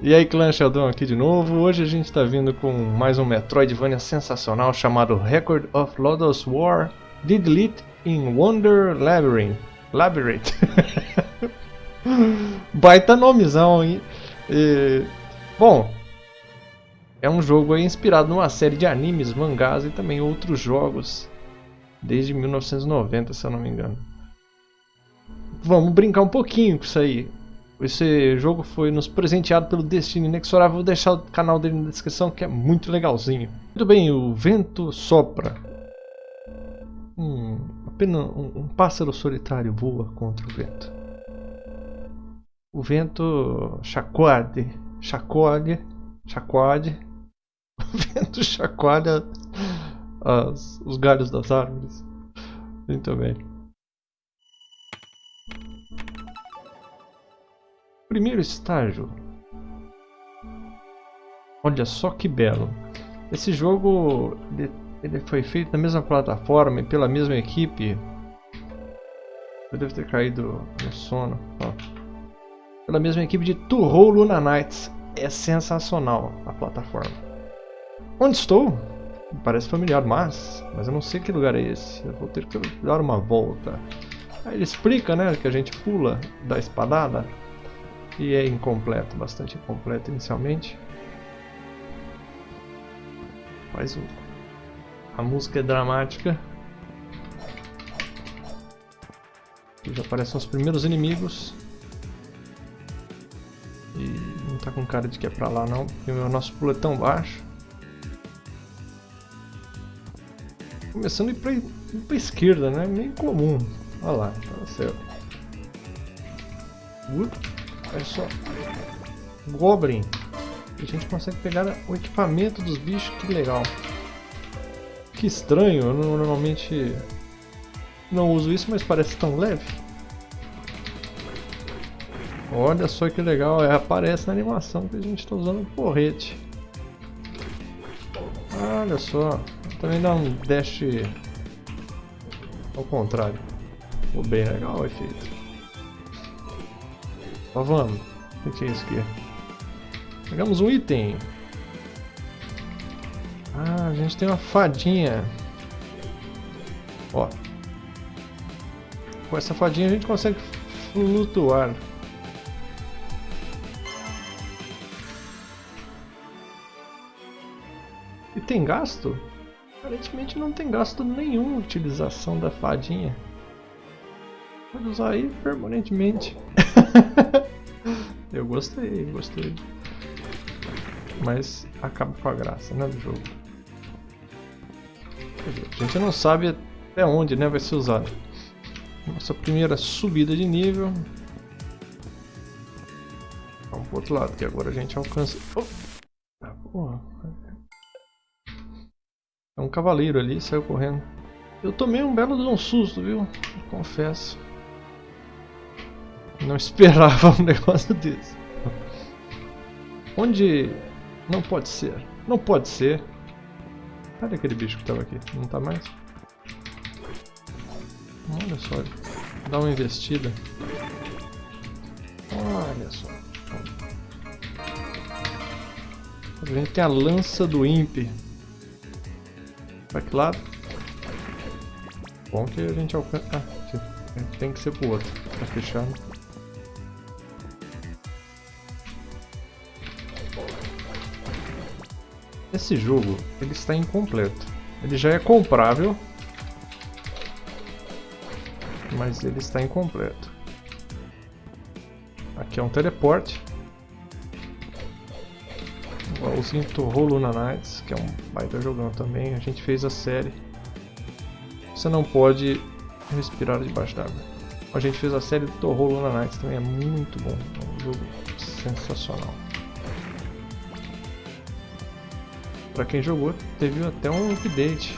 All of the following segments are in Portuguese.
E aí clã Sheldon aqui de novo, hoje a gente está vindo com mais um Metroidvania sensacional chamado Record of Lodoss War Didlit in Wonder Labyrinth. Labyrinth. Baita nomezão, hein? E, bom, é um jogo inspirado numa série de animes, mangás e também outros jogos desde 1990, se eu não me engano. Vamos brincar um pouquinho com isso aí. Esse jogo foi nos presenteado pelo Destino Inexorável. Vou deixar o canal dele na descrição que é muito legalzinho. Muito bem, o vento sopra. Hum, apenas um, um pássaro solitário voa contra o vento. O vento chacoalha, chacoalha, chacoalha. O vento chacoalha as, os galhos das árvores. Muito bem. Primeiro estágio. Olha só que belo. Esse jogo ele, ele foi feito na mesma plataforma e pela mesma equipe. Eu devo ter caído no sono. Ó. Pela mesma equipe de Turro Luna Nights. É sensacional a plataforma. Onde estou? Parece familiar, mas, mas eu não sei que lugar é esse. Eu vou ter que dar uma volta. Aí ele explica, né, que a gente pula da espadada e é incompleto, bastante incompleto inicialmente. Faz o... a música é dramática. Aqui já aparecem os primeiros inimigos. E não tá com cara de que é pra lá não, porque o nosso pulo é tão baixo. Começando a ir pra, ir pra esquerda, né? Meio comum. Olha lá, tá certo. Olha só. Goblin. A gente consegue pegar o equipamento dos bichos, que legal. Que estranho, eu normalmente não uso isso, mas parece tão leve. Olha só que legal, é, aparece na animação que a gente está usando o porrete. Olha só, também dá um dash ao contrário. Ficou bem legal o efeito. Ó, vamos. O que é isso aqui? Pegamos um item. Ah, a gente tem uma fadinha. Ó. Com essa fadinha a gente consegue flutuar. E tem gasto? Aparentemente não tem gasto nenhum utilização da fadinha. Pode usar aí permanentemente. Eu gostei, gostei. Mas acaba com a graça, né, do jogo. A gente não sabe até onde né, vai ser usado. Nossa primeira subida de nível. Vamos pro outro lado, que agora a gente alcança... Oh! Ah, porra. É um cavaleiro ali, saiu correndo. Eu tomei um belo de um susto, viu? Confesso. Não esperava um negócio desse. Onde... Não pode ser. Não pode ser. Cadê aquele bicho que estava aqui? Não está mais? Olha só. Dá uma investida. Olha só. A gente tem a lança do Imp. Para que lado? Bom que a gente alcança... Ah, tem que ser pro outro. Tá fechado. Esse jogo, ele está incompleto. Ele já é comprável, mas ele está incompleto. Aqui é um teleporte. Igualzinho Torro Luna Nights, que é um baita jogão também. A gente fez a série. Você não pode respirar debaixo d'água. A gente fez a série do Torro Luna Nights, também é muito bom. É um jogo sensacional. Pra quem jogou, teve até um update.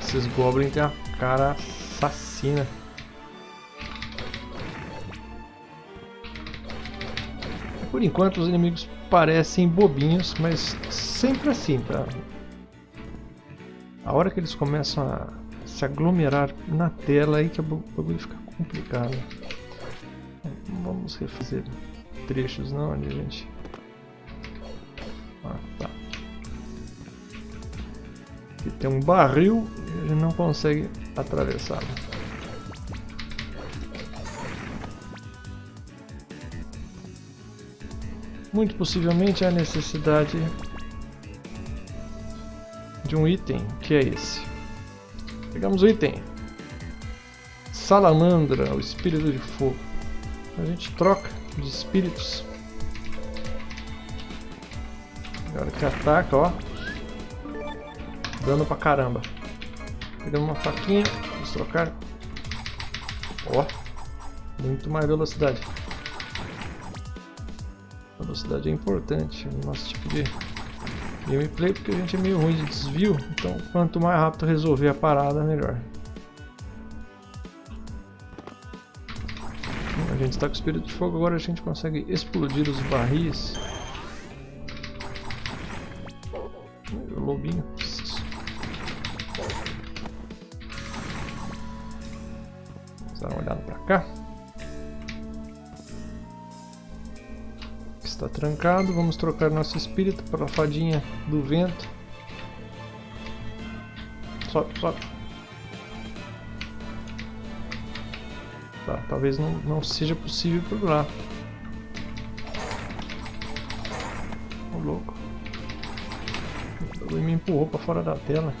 Esses goblins têm a cara assassina. Por enquanto os inimigos parecem bobinhos, mas sempre assim, tá? A hora que eles começam a se aglomerar na tela aí que o bagulho fica complicado. vamos refazer trechos não ali, gente. Ah, tá. Aqui tem um barril e ele não consegue atravessá-lo. Muito possivelmente há necessidade de um item, que é esse. Pegamos o item. Salamandra, o espírito de fogo. A gente troca de espíritos. Agora que ataca, ó. Dano pra caramba. Pegamos uma faquinha, vamos trocar. Ó, muito mais velocidade. Velocidade é importante no nosso tipo de gameplay, porque a gente é meio ruim de desvio, então quanto mais rápido resolver a parada, melhor. Está com o espírito de fogo, agora a gente consegue explodir os barris. Lobinho. Vamos dar uma olhada para cá. Está trancado, vamos trocar nosso espírito para a fadinha do vento. Sobe, sobe. Tá, talvez não, não seja possível por lá. Ô louco. Ele me empurrou para fora da tela.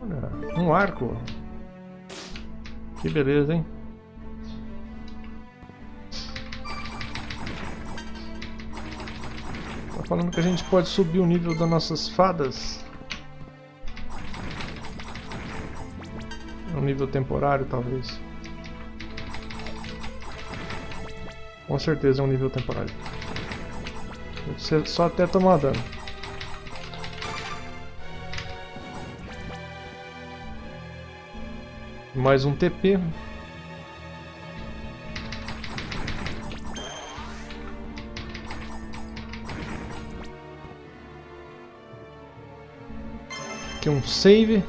Olha, um arco. Que beleza, hein? Falando que a gente pode subir o nível das nossas fadas. Um nível temporário, talvez. Com certeza é um nível temporário. Você só até tomar dano. Mais um TP. Aqui um save.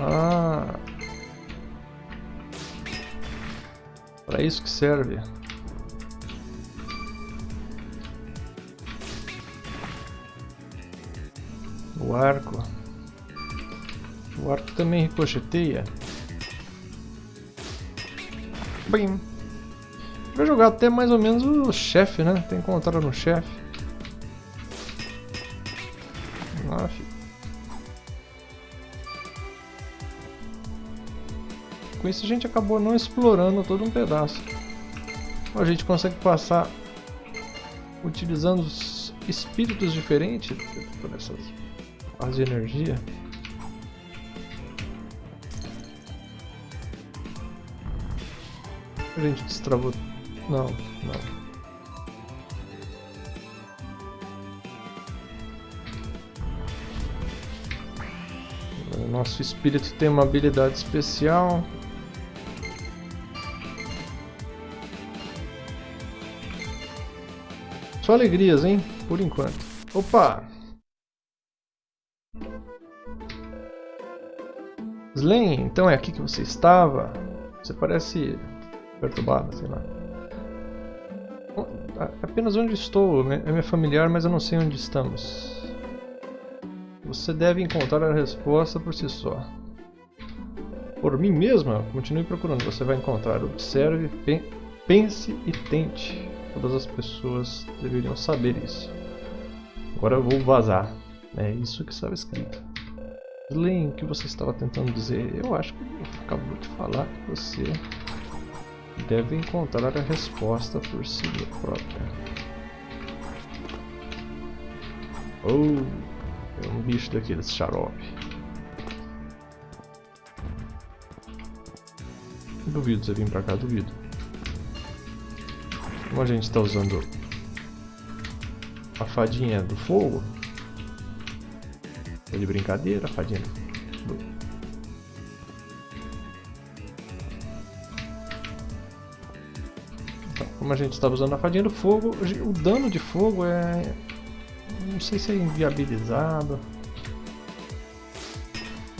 Ah. Para isso que serve. O arco. O arco também ricocheteia. Bem. Vai jogar até mais ou menos o chefe, né? Tem que encontrar no chefe. Isso a gente acabou não explorando todo um pedaço. A gente consegue passar utilizando espíritos diferentes por essas barras de energia. A gente destravou... Não, não. Nosso espírito tem uma habilidade especial. Só alegrias, hein? Por enquanto. Opa! Slen, então é aqui que você estava? Você parece perturbada, sei lá. Apenas onde estou, né? é minha familiar, mas eu não sei onde estamos. Você deve encontrar a resposta por si só. Por mim mesma, continue procurando. Você vai encontrar. Observe, pense e tente. Todas as pessoas deveriam saber isso. Agora eu vou vazar. É isso que estava escrito. Len, o que você estava tentando dizer? Eu acho que acabou de falar que você deve encontrar a resposta por si própria. Oh, é um bicho daqueles xarope. Duvido você vir pra cá, duvido. Como a gente está usando a fadinha do fogo, é de brincadeira, fadinha do... Então, como a gente estava usando a fadinha do fogo, o dano de fogo é Não sei se é inviabilizado.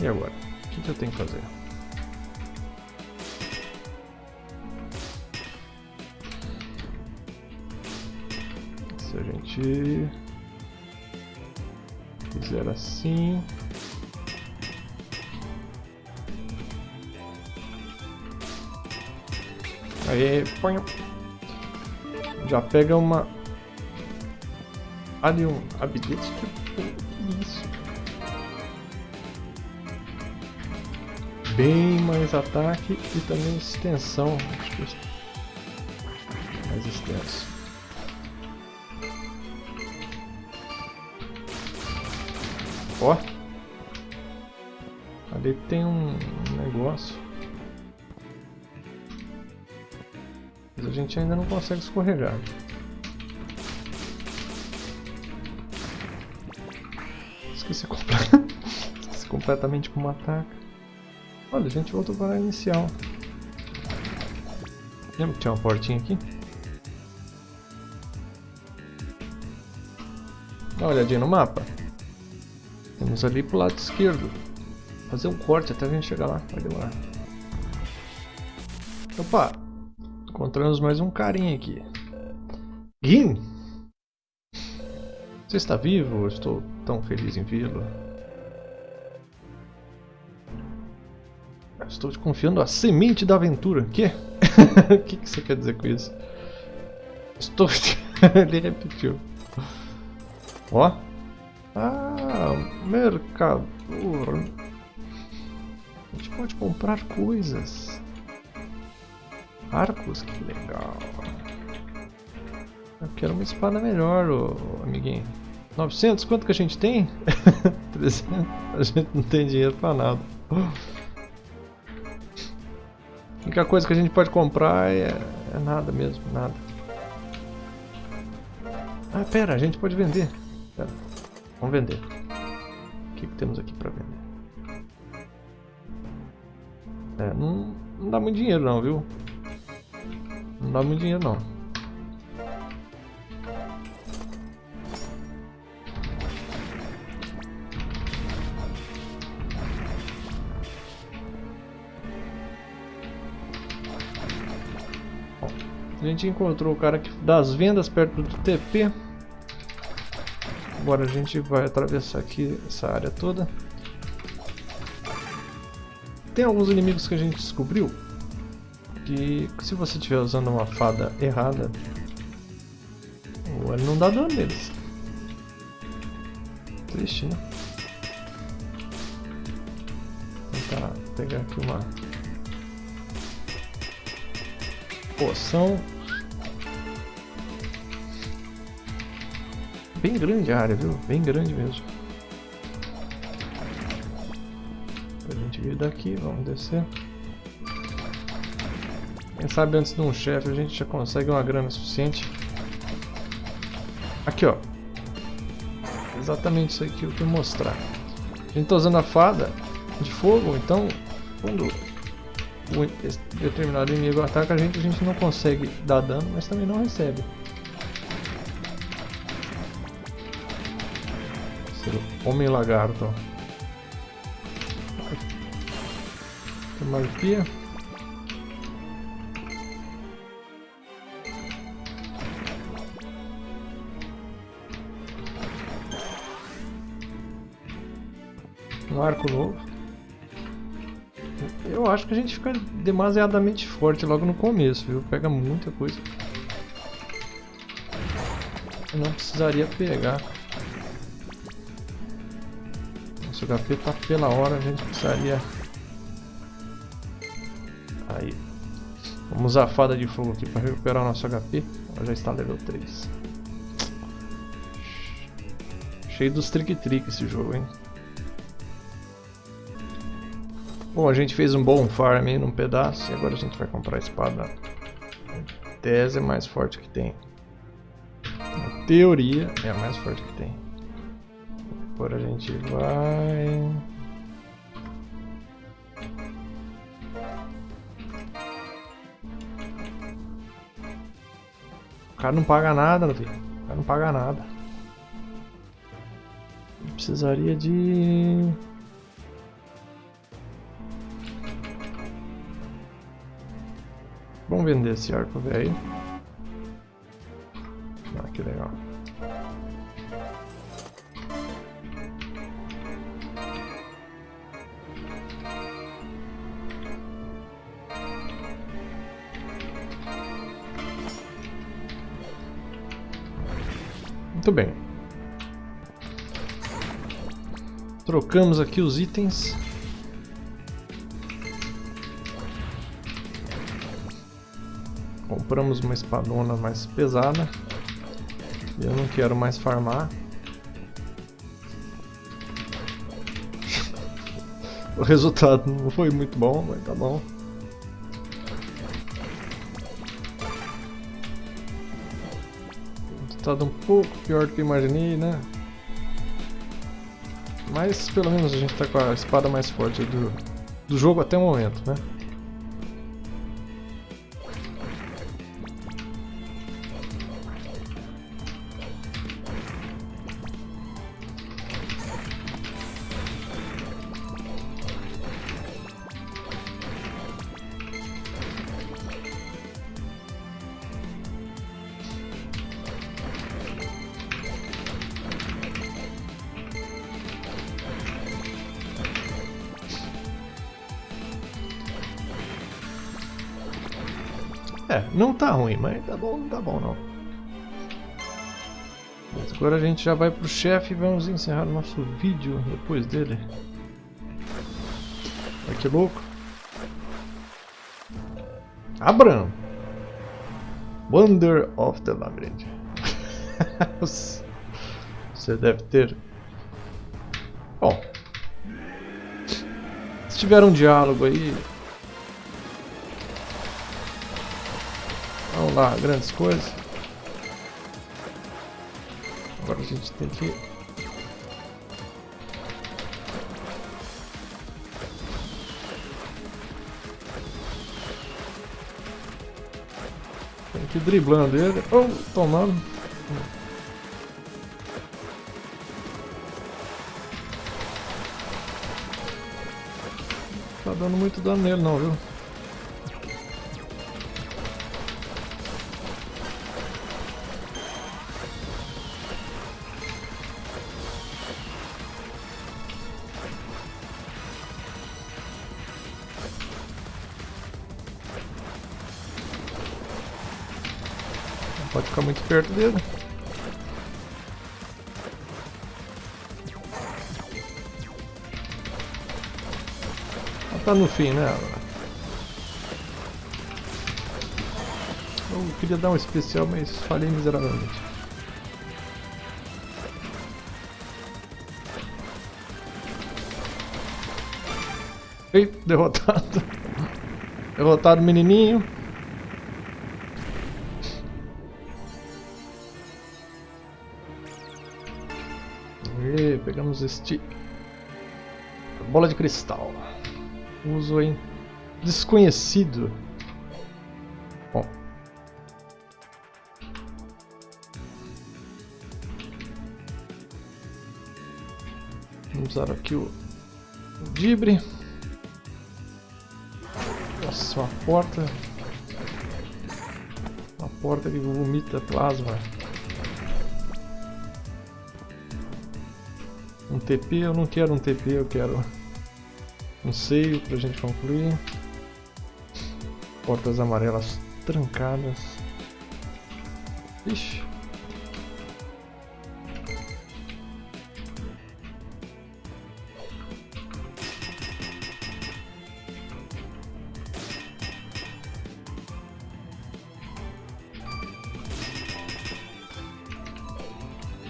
E agora? O que eu tenho que fazer? Se a gente fizer assim... Aí, põe. Já pega uma. Ali um habilidade. Que isso? Bem mais ataque e também extensão. Que mais extenso. Ó. Ali tem um negócio. Mas a gente ainda não consegue escorregar. Esqueci, comple... Esqueci completamente como ataca. Olha, a gente voltou para a inicial. Lembra que tinha uma portinha aqui? Dá uma olhadinha no mapa. Temos ali pro lado esquerdo. Fazer um corte até a gente chegar lá. Vai demorar. Opa! Encontramos mais um carinha aqui. Gin! Você está vivo? Estou tão feliz em vê-lo. Estou te confiando a semente da aventura. Que? O que, que você quer dizer com isso? Estou. Ele repetiu. Ó. Ah, mercador. A gente pode comprar coisas. Arcos, que legal. Eu quero uma espada melhor, ô, amiguinho. 900? Quanto que a gente tem? 300? A gente não tem dinheiro pra nada. A única coisa que a gente pode comprar é, é nada mesmo, nada. Ah, pera, a gente pode vender. Pera. Vamos vender. O que, que temos aqui pra vender? É, não, não dá muito dinheiro não, viu? Não dá muito dinheiro não. a gente encontrou o cara que das vendas perto do TP. Agora a gente vai atravessar aqui essa área toda. Tem alguns inimigos que a gente descobriu que se você estiver usando uma fada errada, ele não dá dano neles. Triste, né? Vou tentar pegar aqui uma poção. Bem grande a área, viu? Bem grande mesmo. A gente vir daqui, vamos descer. Quem sabe antes de um chefe a gente já consegue uma grana suficiente. Aqui, ó. Exatamente isso aqui que eu quero mostrar. A gente tá usando a fada de fogo, então quando o determinado inimigo ataca a gente, a gente não consegue dar dano, mas também não recebe. Homem lagarto. Tem uma arpia. Um arco novo. Eu acho que a gente fica demasiadamente forte logo no começo, viu? Pega muita coisa. Eu não precisaria pegar. Nosso HP tá pela hora, a gente precisaria... Aí. Vamos usar a fada de fogo aqui para recuperar o nosso HP. Ela já está level 3. Cheio dos trick-trick esse jogo, hein? Bom, a gente fez um bom farm aí num pedaço e agora a gente vai comprar a espada. Em tese é mais forte que tem. Na teoria é a mais forte que tem. Agora a gente vai... O cara não paga nada, filho. O cara não paga nada. Precisaria de... Vamos vender esse arco velho. Ah, que legal. Muito bem. Trocamos aqui os itens. Compramos uma espadona mais pesada. Eu não quero mais farmar. o resultado não foi muito bom, mas tá bom. Resultado um pouco pior do que imaginei, né? Mas pelo menos a gente tá com a espada mais forte do, do jogo até o momento, né? É, não tá ruim, mas tá bom, não tá bom não. Mas agora a gente já vai pro chefe e vamos encerrar o nosso vídeo depois dele. Olha que louco. Abram! Wonder of the Labyrinth. Você deve ter. Bom. Se tiver um diálogo aí, Lá, grandes coisas. Agora a gente tem que... Tem que ir driblando ele. Oh, tomando. Tá dando muito dano nele não, viu? Pode ficar muito perto dele. Ela tá no fim, né? Eu queria dar um especial, mas falhei miseravelmente. Ei, derrotado. Derrotado menininho. Pegamos este bola de cristal. Uso em desconhecido. Bom. Vamos usar aqui o, o dibre. Nossa, uma porta. Uma porta que vomita plasma. Um TP, eu não quero um TP, eu quero um seio pra gente concluir. Portas amarelas trancadas. Ixi.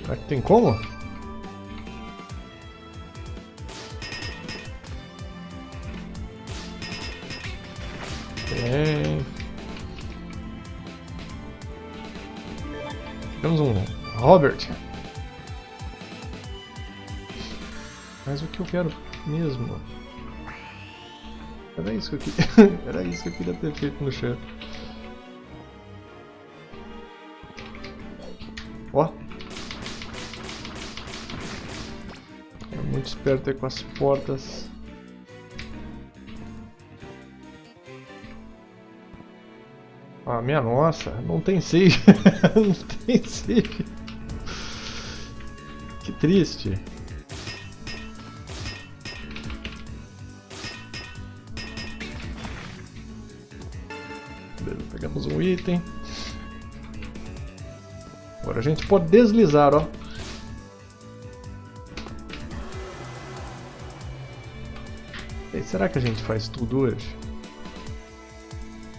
Será que tem como? Temos um Robert. Mas o que eu quero mesmo? Era isso que eu queria. Era isso que eu queria ter feito no chat. Ó. muito esperto aí com as portas. Ah, minha nossa, não tem save. não tem save. Que triste. Beleza, pegamos um item. Agora a gente pode deslizar, ó. E será que a gente faz tudo hoje?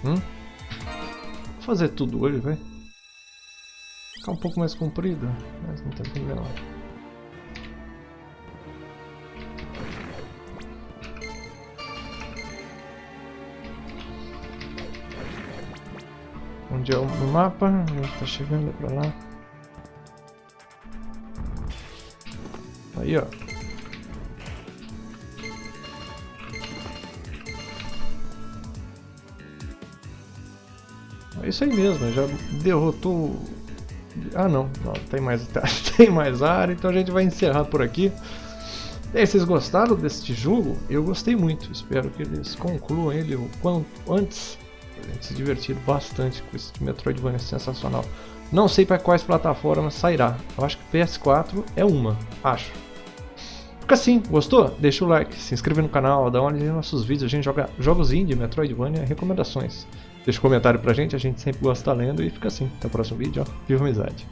Hum? Fazer tudo hoje, vai. Ficar um pouco mais comprido, mas não tem problema. Onde é o mapa? A gente tá chegando pra lá. Aí, ó. É isso aí mesmo, já derrotou... Ah não, não tem, mais, tem mais área, então a gente vai encerrar por aqui. E aí, vocês gostaram deste jogo? Eu gostei muito, espero que eles concluam ele o quanto antes. A gente se divertir bastante com esse Metroidvania sensacional. Não sei para quais plataformas sairá. Eu acho que PS4 é uma, acho. Fica assim, gostou? Deixa o like, se inscreve no canal, dá uma olhada nos nossos vídeos, a gente joga jogos indie, Metroidvania, recomendações. Deixa um comentário pra gente, a gente sempre gosta de estar lendo e fica assim. Até o próximo vídeo, ó. Viva amizade!